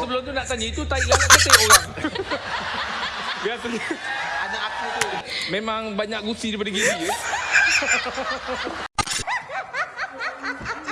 sebelum tu nak tanya itu tarik lalat ke tarik orang? Biasanya Anak aku tu. memang banyak gusi daripada gigi ya.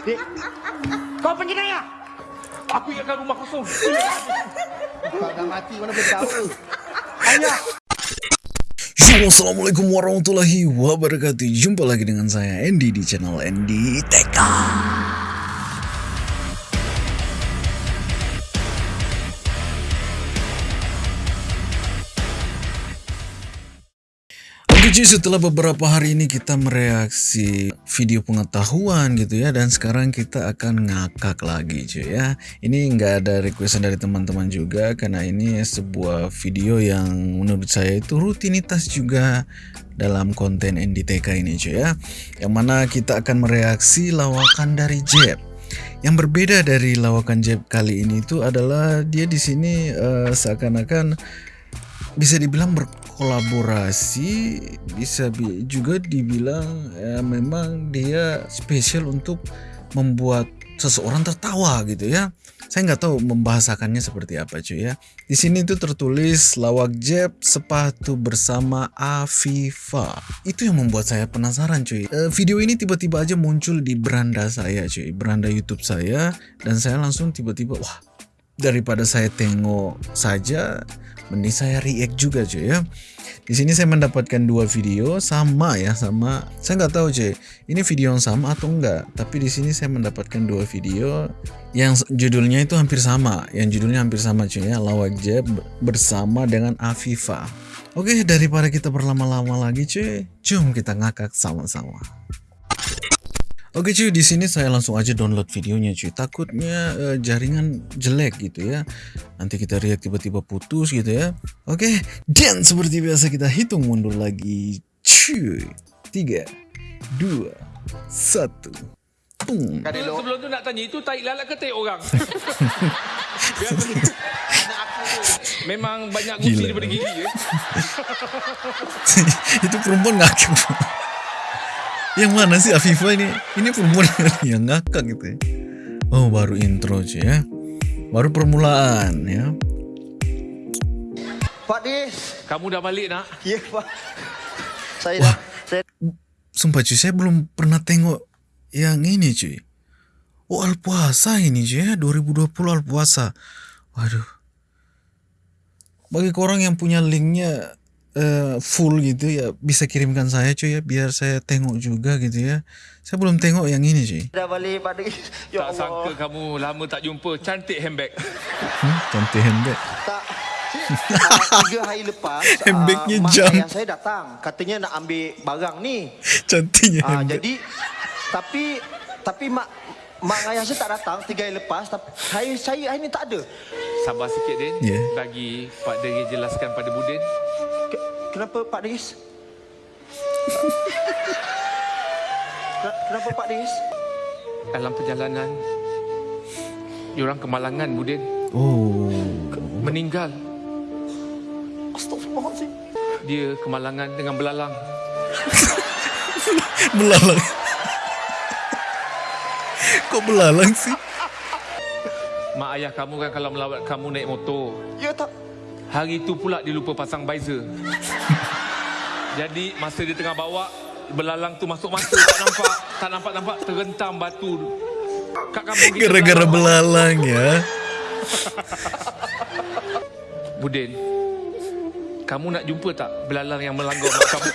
Dek, Kau penjenayah. Aku ingatkan rumah kosong. kau dah mati mana boleh tahu. Ayah. Assalamualaikum warahmatullahi wabarakatuh Jumpa lagi dengan saya Andy di channel Andy Teka Oke setelah beberapa hari ini kita mereaksi video pengetahuan gitu ya. Dan sekarang kita akan ngakak lagi cuy ya. Ini nggak ada requestan dari teman-teman juga Karena ini sebuah video yang menurut saya itu rutinitas juga dalam konten NDTK ini cuy ya. Yang mana kita akan mereaksi lawakan dari Jeb. Yang berbeda dari lawakan Jeb kali ini itu adalah dia di sini eh, seakan-akan bisa dibilang berkolaborasi bisa bi- juga dibilang ya, memang dia spesial untuk membuat seseorang tertawa gitu ya. Saya nggak tahu membahasakannya seperti apa cuy ya. Di sini tuh tertulis lawak Jeb sepatu bersama Afifa. Itu yang membuat saya penasaran cuy. Eh, video ini tiba-tiba aja muncul di beranda saya cuy beranda YouTube saya. Dan saya langsung tiba-tiba wah daripada saya tengok saja mending saya react juga cuy ya. Di sini saya mendapatkan dua video sama ya sama. Saya nggak tahu cuy ini video yang sama atau enggak tapi di sini saya mendapatkan dua video yang judulnya itu hampir sama. Yang judulnya hampir sama cuy ya. Lawak jeb bersama dengan Afifa. Oke daripada kita berlama-lama lagi cuy jom kita ngakak sama-sama Oke cuy, di sini saya langsung aja download videonya cuy. Takutnya eh, jaringan jelek gitu ya. Nanti kita react tiba-tiba putus gitu ya. Oke, dan seperti biasa kita hitung mundur lagi. Cuy. Tiga, dua, satu. Boom. Delo, Sebelum tu nak tanya itu tarik lalat ke tarik orang? Memang banyak gusi daripada gigi ya. Itu perempuan ngakak. Yang mana sih Afifa ini? Ini perempuan yang ngakak gitu ya. Oh, baru intro cuy ya. Baru permulaan ya. Pak Dis. Kamu dah balik nak? Ya, Pak. Saya dah. Saya Sumpah cuy, saya belum pernah tengok yang ini cuy. Oh Alpuasa ini cuy ya, 2020 Alpuasa. Waduh. Bagi korang yang punya linknya eh, full gitu ya, bisa kirimkan saya cuy ya, biar saya tengok juga gitu ya. Saya belum tengok yang ini cuy. dah balik Pak Dis. Ya tak sangka kamu lama tak jumpa. Cantik handbag. Hmm, cantik handbag. Tak. Ah, tiga hari lepas Handbagnya mak jam. ayah saya datang katanya nak ambil barang ni Cantiknya Ah, handbag. jadi tapi tapi mak mak ayah saya tak datang tiga hari lepas tapi saya saya hari ni tak ada Sabar sikit Din. Ya. Bagi Pak Deri jelaskan pada Budin. Ke- kenapa Pak Dis Ken- kenapa Pak Dis Dalam perjalanan, diorang kemalangan Budin. Oh. Meninggal. Astagfirullahaladzim Dia kemalangan dengan belalang. Belalang. Kok belalang sih? Mak ayah kamu kan kalau melawat kamu naik motor. Ya tak Hari itu pula dia lupa pasang visor. Jadi masa dia tengah bawa belalang tu masuk mata tak nampak tak nampak nampak terhentam batu kat kampung kita. Gara-gara belalang. ya. Budin. Kamu nak jumpa tak belalang yang melanggar mak kamu?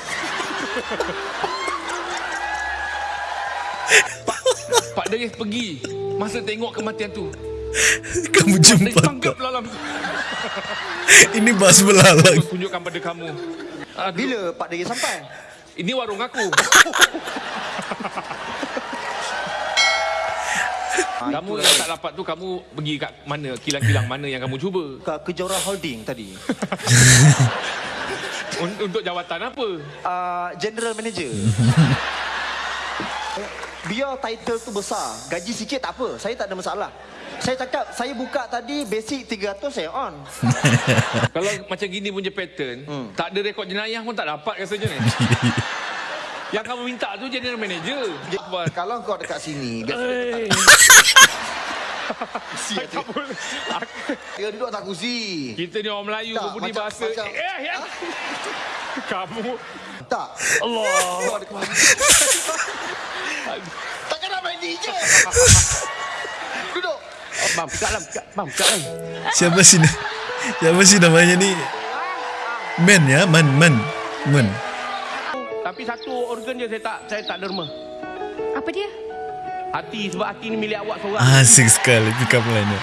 Pak, Pak Deris pergi masa tengok kematian tu. Kamu jumpa tak? Ini bahas belalang. Tunjukkan pada kamu. Aduh, Bila Pak Dis sampai Ini warung aku. Ah, kamu itulah. yang tak dapat tu kamu pergi kat mana? Kilang-kilang mana yang kamu cuba? Ke Kejora Holding tadi Un- Untuk jawatan apa? uh, General Manager Biar title tu besar Gaji sikit tak apa Saya tak ada masalah Saya cakap Saya buka tadi Basic 300 saya on Kalau macam gini punya pattern, Hmm. tak ada rekod jenayah pun tak dapat rasanya ni. Yang kamu minta tu general manager. Kalau kau dekat sini. Kursi Tak boleh. Aku- Dia duduk atas kursi. Kita ni orang Melayu Tak, berbudi macam- bahasa. macam- Eh, ya. Kamu. Tak. Allah. Ada kemana? Takkan nak main DJ? Duduk. Bang, pekat lah. Lah. Siapa sih Siapa sih namanya ni? Men ya, Man, Man, Man. Tapi satu organ je saya tak saya tak derma. Apa dia? Hati sebab hati ni milik awak seorang. Asik sekali pick up line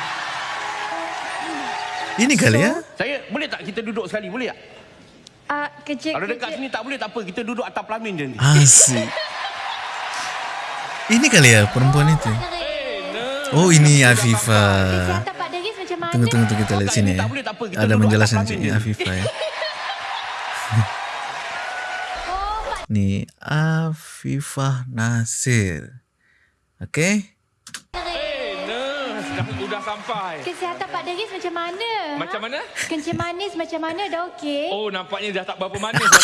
Ini kali ya? Saya boleh tak kita duduk sekali? Boleh tak? Uh, kerja Kalau dekat kerja- sini tak boleh tak apa. Kita duduk atas pelamin je ni. Asik. Ini kali ya perempuan itu. Oh ini Afifa. Kesihatan Pak Deris macam mana? Tunggu tunggu tunggu kita lihat sini ya. Tak boleh, tak apa. Kita Ada menjelaskan sini je. Afifa ya. Oh, Pak Ni Afifah Nasir. Oke. Eh. Dah, dah sampai. Kesihatan Pak Deris macam mana? Macam mana? Kencing manis macam mana? Dah okey? Oh, nampaknya dah tak berapa manis dah.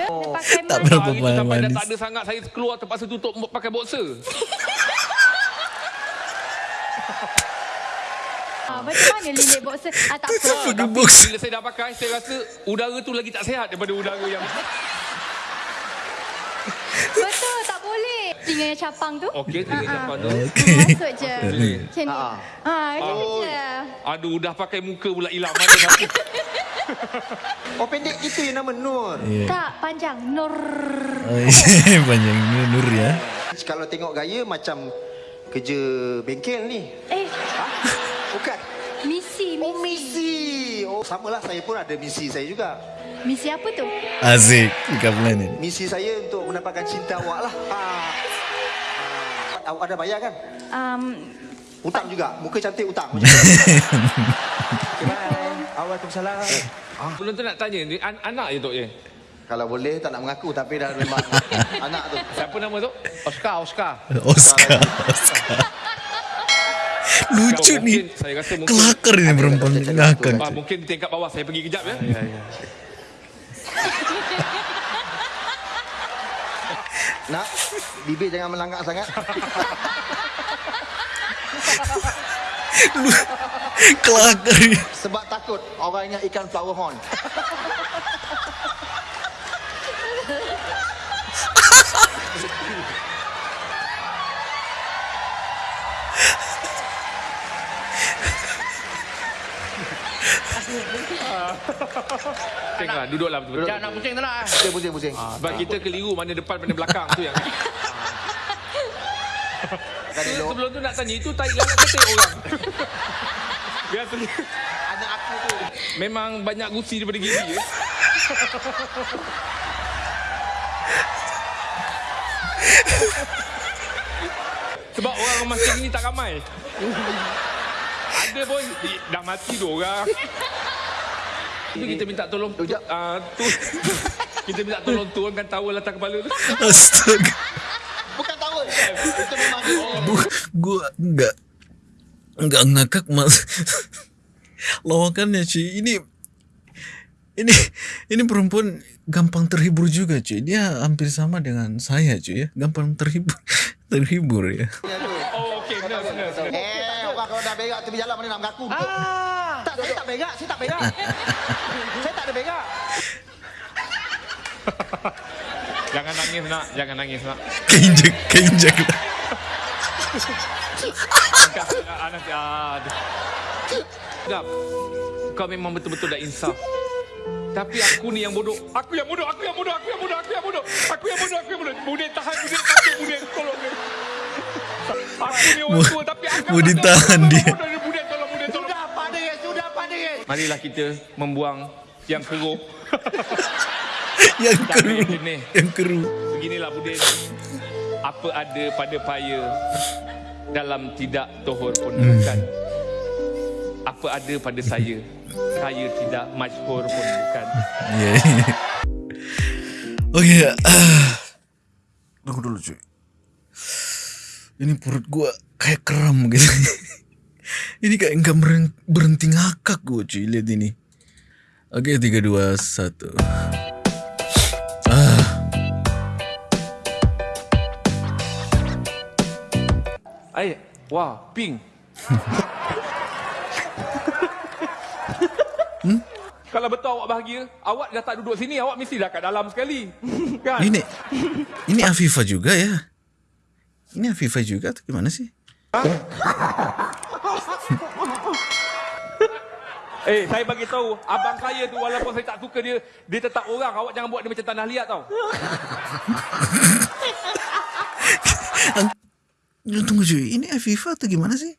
Ya, pakai Tak berapa tu sampai dah manis. tak ada sangat saya keluar terpaksa tutup pakai boxer. macam mana lilit boxer? Ah, tak apa. Pakai Tapi boxer. bila saya dah pakai, saya rasa udara tu lagi tak sihat daripada udara yang... Betul, tak boleh. Tinggal yang capang tu. Okey, tengok siapa tu. Masuk je. Macam ni. Ah. Ah, macam Oh. je. Aduh, dah pakai muka pula hilang mana satu. Oh pendek itu yang nama Nur. Iya. Tak, panjang. Nur. Oh, Panjang Nur, Nur ya. Kalau tengok gaya macam kerja bengkel ni. Eh, samalah saya pun ada misi saya juga. Misi apa tu? Up line ini. Misi saya untuk mendapatkan cinta awak lah. Ha. Ha. Awak ada bayar kan? Um, Utang juga. Muka cantik utang. Okay, bye. Waalaikumsalam. Belum tu nak tanya, ni an- anak je Tok Ye? Kalau boleh tak nak mengaku tapi dah memang anak tu. Siapa nama tu? Oscar, Oscar. Oscar, Oscar. Lucu mungkin... Kelakar ini perempuan ngakak. Ah, mungkin tingkat bawah saya pergi kejap ya. Ya, ya. Nak, bibir jangan melangkak sangat. Kelakar ini. Sebab takut orang ingat ikan flower horn. Tengoklah, duduklah betul-betul. Jangan nak pusing tak nak. eh? Pusing, pusing, pusing. Sebab kita keliru mana depan mana belakang tu yang. Akan elok. Sebelum tu nak tanya itu tai lalat ke tai orang? Biasanya Anak aku tu. memang banyak gusi daripada gigi ya. Sebab orang macam ni tak ramai. Ada pun dah mati dua orang. Itu kita minta tolong Sekejap. uh, tu kita minta tolong turunkan towel atas kepala tu. Astaga. Bukan tahu. Itu memang Bu, gua enggak enggak ngakak mas. Lawakannya cuy. Ini ini ini perempuan gampang terhibur juga cuy. Dia hampir sama dengan saya cuy ya. Gampang terhibur terhibur ya. Oh okey benar benar. benar. Eh, orang kalau dah berak tepi jalan mana nak mengaku. Ah. Tak, saya tak berak. Saya tak berak. saya tak ada berak. Jangan nangis nak, jangan nangis nak. Lah. Angkat anak. Gap. Kau memang betul-betul dah insaf. Tapi aku ni yang bodoh. Aku yang bodoh, aku yang bodoh, aku yang bodoh, aku yang bodoh. Aku yang bodoh, aku yang bodoh. Budek tahan, budek takut, budek tolong dia. Mau ditahan dia. Sudah pada ya, sudah pada ya. Marilah kita membuang yang keruh. Yang Tak keru. boleh ni. Yang keru. Beginilah budek. Apa ada pada paya dalam tidak tohor pun bukan. Apa ada pada saya, saya tidak masyhur pun bukan. Iya. iya. Oke. ah. Tunggu dulu cuy. Ini perut gua kayak kram gitu. ini kayak nggak berhenti ngakak gua cuy. Lihat ini. Oke, tiga dua satu. Ah, Ay, wah, pink. Kalau betul awak bahagia, awak dah tak duduk sini, awak mesti dah kat dalam sekali. Kan? Ini ini Afifa juga ya. Ini Afifa juga atau gimana sih? Eh, saya bagi tahu, abang saya tu walaupun saya tak suka dia, dia tetap orang. Awak jangan buat dia macam tanah liat tau. Tunggu cuy, ini Afifa atau gimana sih?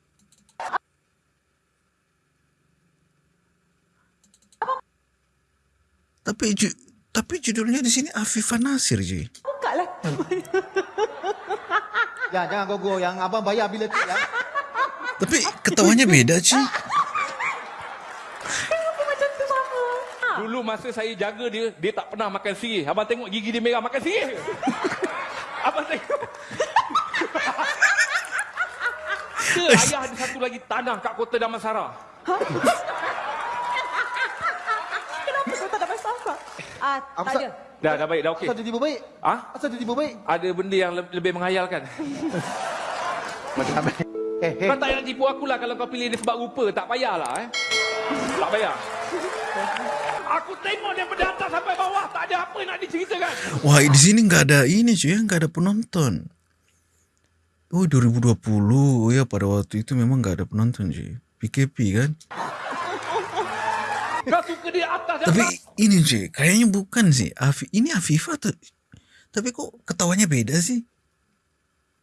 Tapi ju tapi judulnya di sini Afifa Nasir cuy. Ya, jangan gogo. Yang abang bayar bila tu ya. Tapi ketawanya beda cuy. Dulu masa saya jaga dia, dia tak pernah makan sirih. Abang tengok gigi dia merah makan sirih. Abang tengok. Ke ayah ada satu lagi tanah kat kota Damansara. Kenapa kau tak ada masalah? Ah, Apa tak ada. Dah, dah baik, dah okey. Asal dia tiba baik? Ah? Asal dia tiba baik? Ada benda yang le- lebih menghayalkan. Macam apa? Eh, eh. Kau tak payah nak tipu aku lah kalau kau pilih dia sebab rupa. Tak payahlah eh. Tak payah. Aku tengok daripada atas sampai bawah. Tak ada apa nak diceritakan. Wah, di sini nggak ada ini cuy, nggak ada penonton. Oh, 2020. Oh ya, pada waktu itu memang nggak ada penonton cuy. PKP kan? Kau suka dia atas dan Tapi bawah. ini cuy, kayaknya bukan sih. Afi, ini Afifa tuh. Tapi kok ketawanya beda sih?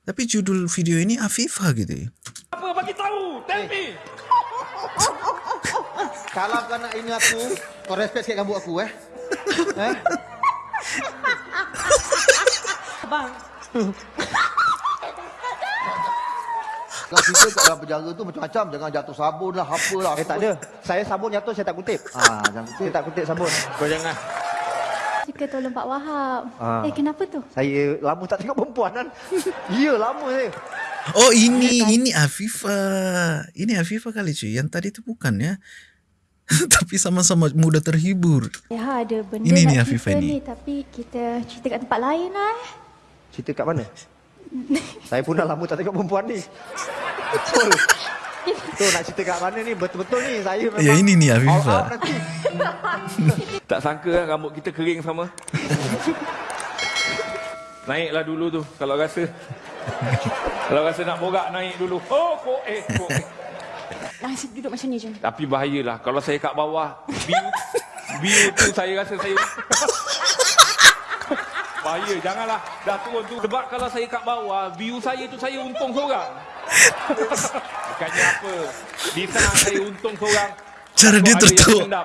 Tapi judul video ini Afifa gitu ya. Apa bagi tahu? Tell me. Kalau kau nak ini aku, kau respect sikit rambut aku eh. Eh? Abang, Kau cerita kat dalam penjara tu macam-macam. Jangan jatuh sabun lah, apa lah. Eh, tak ada. Saya sabun jatuh, saya tak kutip. Ah, jangan Saya tak kutip sabun. Kau jangan. Suka tolong Pak Wahab. Ah. Eh, kenapa tu? Saya lama tak tengok perempuan kan. Ya, lama saya. Oh ini, ini Afifa. Ini Afifa kali cuy. Yang tadi itu bukan ya. Tapi sama-sama mudah terhibur. Ya, ada benda Ini nak ni, cerita Afifah ni. ni. Tapi kita cerita kat tempat lain lah eh. Cerita kat mana? saya pun dah lama tak tengok perempuan ni. Betul. Tu nak cerita kat mana ni? Betul-betul ni. Saya memang... Ya ini nih All Afifa. out nanti. Tak sangka kan rambut kita kering sama. Naiklah dulu tu kalau rasa. kalau rasa nak borak naik dulu. Oh, kok eh, kok eh. nasib duduk macam ni je. Tapi bahayalah kalau saya kat bawah view view tu saya rasa saya Bahaya, janganlah dah turun tu sebab kalau saya kat bawah view saya tu saya untung seorang. Bukannya apa. Di sana saya untung seorang. Cara dia tertawa.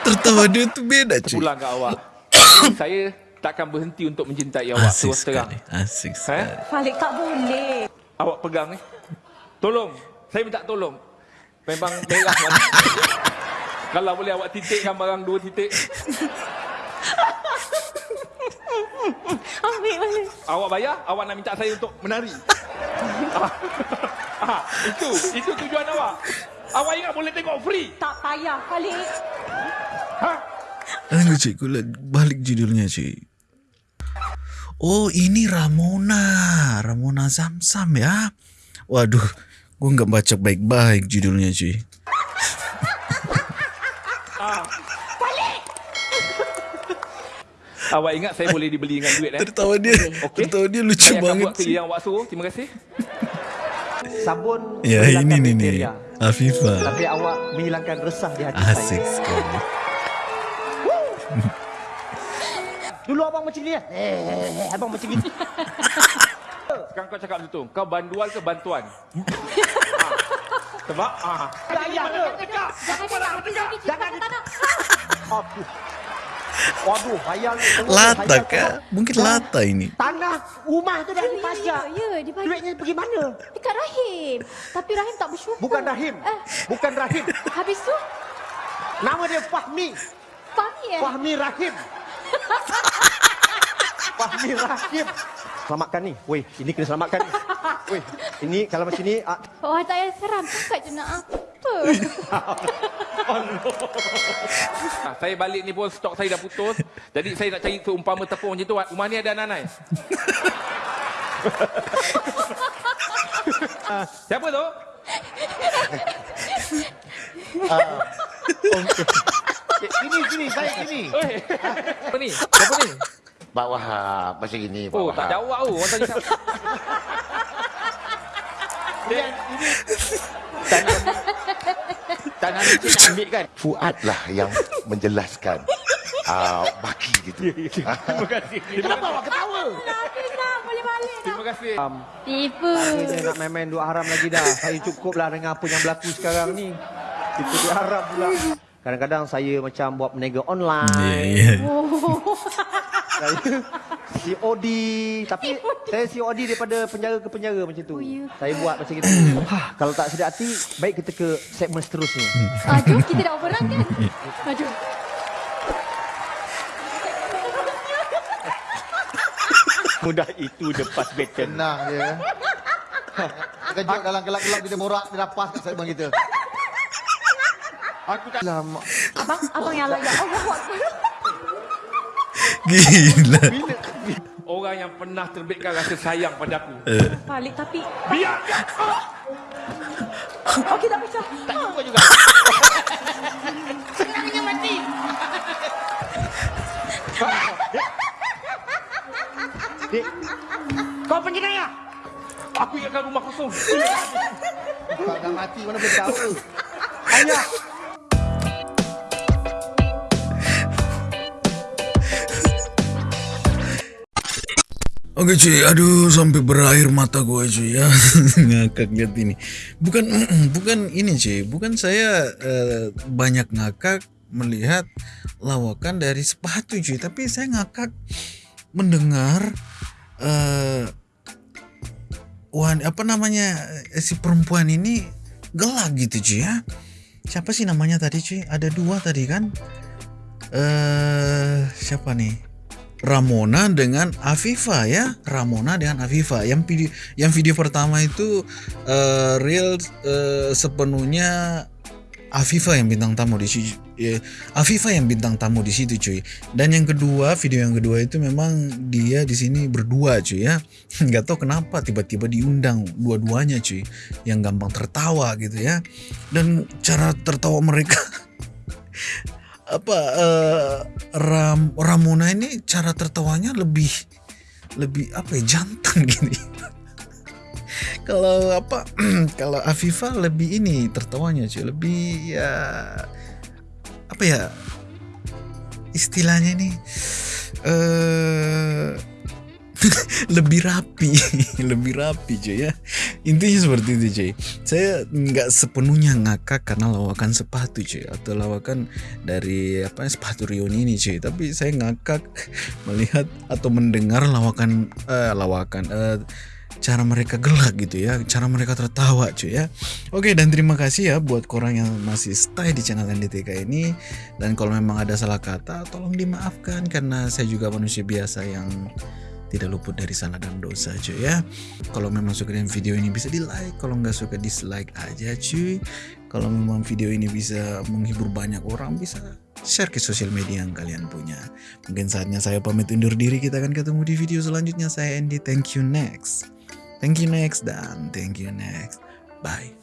Tertawa dia tuh beda cuy. Pulang kat awak. saya takkan berhenti untuk mencintai awak Asik terus terang. sekali. Asik Eh? sekali. Falik tak boleh. Awak pegang ni. Tolong. Saya minta tolong. Memang merah mana. Kalau boleh awak titikkan barang dua titik. Ambil balik. Awak bayar, awak nak minta saya untuk menari. ah, ah, itu, itu tujuan awak. Awak ingat boleh tengok free. Tak payah, Falik. Ha? Tunggu cuy, gue liat balik judulnya cuy. Oh ini Ramona, Ramona Zamzam ya. Waduh, gue nggak baca baik-baik judulnya cuy. Awak ingat saya boleh dibeli dengan duit eh? Tertawa dia, Okey. tertawa dia lucu Saya banget sih. yang awak suruh. Terima kasih. Sabun Ya ini nih nih, bakteria. Afifa. Tapi awak menghilangkan resah di hati Asik saya. sekali. Dulu abang macam ni eh. Eh, abang macam ni. Sekarang kau cakap betul. Kau bandual ke bantuan? ah. Sebab ah. Ayah ke? Cakap. Jangan cakap macam ni. Jangan tanah. Aduh. Waduh, hayal. Lata kah? Mungkin lata ini. Tanah rumah tu dah dipajak. Ya, ya, dibagi. Duitnya pergi mana? Dekat Rahim. Tapi Rahim tak bersyukur. Bukan Rahim. Eh, Bukan Rahim. habis tu, Nama dia Fahmi. Fahmi eh? Fahmi Rahim. Fahmi Rahim. Selamatkan ni. Weh, ini kena selamatkan ni. Weh, ini kalau macam ni, ah, Wah, tak payah seram. Cakap je nak apa. Ah, saya balik ni pun stok saya dah putus. Jadi saya nak cari seumpama tepung macam tu. Rumah ni ada nanai. Siapa tu? Sini, sini, saya sini. Eh, apa ni? Siapa ni? Pak Wahab, macam ini Pak Oh, Wahab. tak jawab tu. Orang tanya siapa? Tangan ni nak ambil kan? Fuad lah yang menjelaskan. Ah, baki gitu. Terima kasih. Kenapa awak ketawa? Habis boleh balik dah. Terima kasih. Tipu. Dia nak main-main duk haram lagi dah. Saya cukup lah dengan apa yang berlaku sekarang ni. Itu dia haram pula. Kadang-kadang saya macam buat berniaga Ya, online. ya. Saya COD. Tapi saya COD daripada penjara ke penjara macam tu. Oh, ya. Saya buat macam itu. Hah, kalau tak sedap hati, baik kita ke segmen seterusnya. Ah, jom kita dah overrun kan? Ah, jom. Mudah itu lepas beton. Tenang je. Terkejut dalam gelap-gelap kita borak, dia dah pas kat segmen kita. Aku tak Lama. Abang, abang yang layak. Allah Akbar. Gila. Orang yang pernah terbitkan rasa sayang pada aku. Balik tapi... Biar. Okey, tak pisah. Tak jumpa juga. Kau penjenayah. Aku ingatkan rumah kosong. Tak dah mati mana boleh tahu. Ayah. Oke cuy, aduh sampai berair mata gue cuy ya ngakak lihat ini. Bukan bukan ini cuy, bukan saya eh, banyak ngakak melihat lawakan dari sepatu cuy, tapi saya ngakak mendengar eh wan apa namanya eh, si perempuan ini gelak gitu cuy ya. Siapa sih namanya tadi cuy? Ada dua tadi kan? Eh siapa nih? Ramona dengan Afifa ya. Ramona dengan Afifa. Yang video yang video pertama itu eh, real eh, sepenuhnya Afifa yang bintang tamu di situ eh, Afifa yang bintang tamu di situ cuy. Dan yang kedua video yang kedua itu memang dia di sini berdua cuy ya. Nggak tahu kenapa tiba-tiba diundang dua-duanya cuy yang gampang tertawa gitu ya. Dan cara tertawa mereka apa eh, Ram Ramona ini cara tertawanya lebih lebih apa ya jantan gini. kalau apa kalau Afifa lebih ini tertawanya cuy lebih ya apa ya istilahnya nih eh lebih rapi lebih rapi cuy ya intinya seperti itu cuy saya nggak sepenuhnya ngakak karena lawakan sepatu cuy atau lawakan dari apa sepatu Rion ini cuy tapi saya ngakak melihat atau mendengar lawakan eh, lawakan eh, cara mereka gelak gitu ya. Cara mereka tertawa cuy ya. Oke dan terima kasih ya buat korang yang masih stay di channel NDTK ini. Dan kalau memang ada salah kata tolong dimaafkan karena saya juga manusia biasa yang tidak luput dari salah dan dosa cuy ya. Kalau memang suka dengan video ini bisa di like kalau nggak suka dislike aja cuy. Kalau memang video ini bisa menghibur banyak orang bisa share ke sosial media yang kalian punya. Mungkin saatnya saya pamit undur diri. Kita akan ketemu di video selanjutnya. Saya Andy. Thank you next. Thank you next dan thank you next. Bye